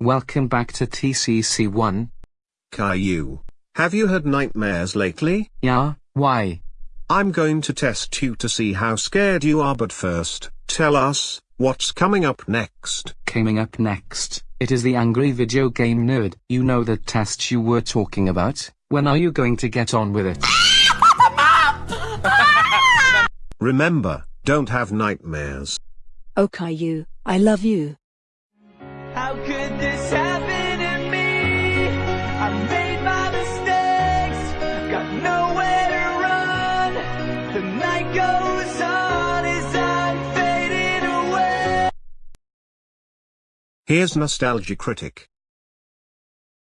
Welcome back to TCC1. Caillou, have you had nightmares lately? Yeah, why? I'm going to test you to see how scared you are but first, tell us, what's coming up next? Coming up next, it is the Angry Video Game Nerd. You know the test you were talking about? When are you going to get on with it? Remember, don't have nightmares. Oh Caillou, I love you. How could this happen to me? I made my mistakes, got nowhere to run. The night goes on as I'm fading away. Here's Nostalgia Critic.